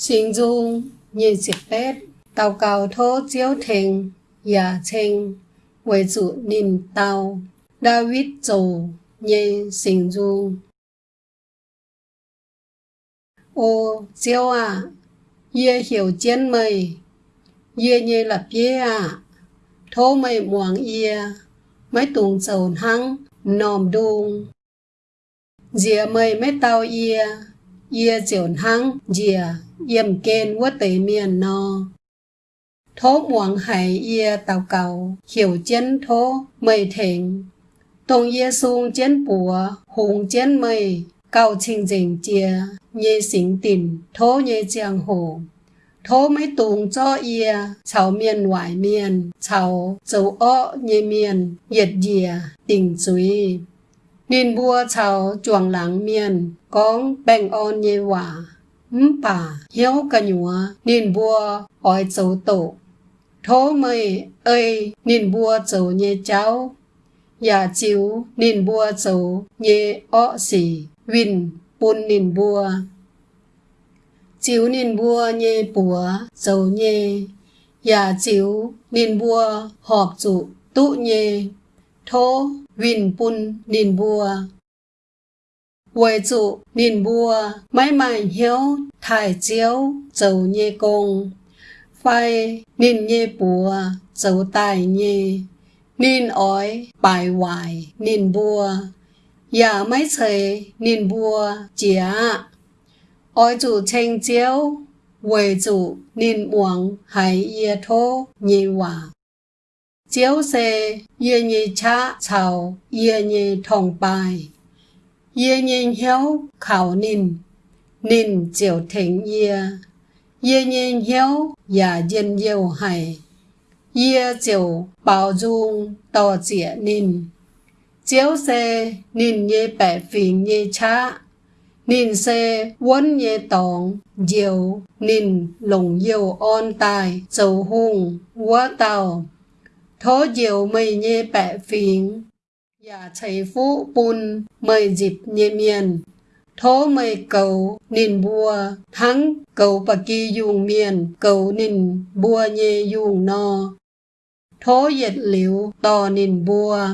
xin dung như dịch bếp Tàu cầu thô chiếu thình Dạ chênh huệ chủ niềm tàu David chủ như xin dung Ô chiếu à Yê hiểu chiến mây Yê như lập yê à Thô mây muang yê Mấy tùng sầu hăng Nòm đung Dìa mây mấy tàu yê Yê chồn hăng, Dìa yếm kên quá tế miền no Thô muộn hải yê tàu cầu, Hiểu chiến thô mây thịnh. Tông yê sung chiến bùa, Hùng chiến mây. Cao trình dình chia Nhê xính tình Thô nhê giang hồ. Thô mấy tùng cho yê chào miền ngoại miền chào dấu ơ nhê miền nhiệt dìa, tình suy nên bua chào chuồng lắng miền con bèn on nhẹ hòa ừm bà hiếu cả nhúa. Nên bua ỏi châu tổ thô mây ơi, nên bua châu nhẹ cháu. Nhà chiếu, nên bua châu nhẹ ọ xỉ vinh bún nên bua chiếu nên bua nhẹ bùa châu nhẹ nhà dạ chiếu, nên bua họp trụ tụ nhẹ thô vinh bùn nên bùa, Quầy trụ nên bùa mãi mãi hiếu thải chiếu dầu nhê công phai nên nhê bùa dầu tài nhê. Nên ói bài hoài nên bùa, giả mấy xây nên bùa chĩa ói chủ tranh chiếu quầy chủ nên uống hay yê thô nhê hòa chiếu xe yê nhị cha chào yê nhị thong bài yê nhị hiếu khảo nín nín chiều thỉnh yê yê nhị hiếu và dân yêu hay yê chiều bảo dung to dịa nín chiếu xe nín yê bẻ phiền yê cha. Nín xe vốn nhé tòng, diều, nín lùng yêu on tài, dầu hùng, quá tàu. Thó diều mây nhê bẻ phiền dạ giả chảy phú bùn, mây dịp nhê miền. Thó mây cầu, nìn bùa, thắng, cầu bà kỳ dùng miền, cầu nìn bùa nhê dùng no. Thó dệt liễu, tò nìn bùa.